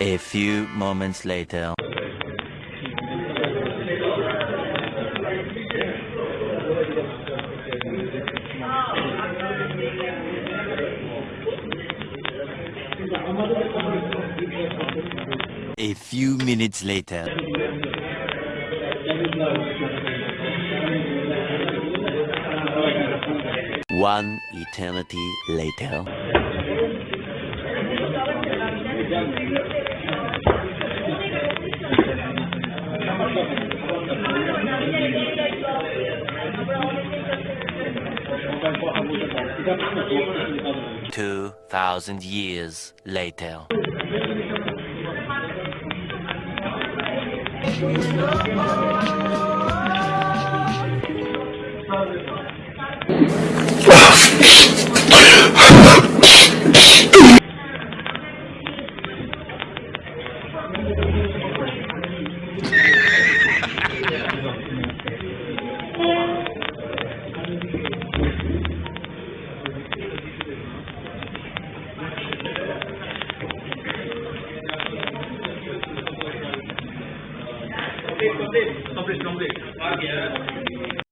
A few moments later. A few minutes later. One eternity later. Two thousand years later. Thank you. complete, complete, complete, complete. Okay.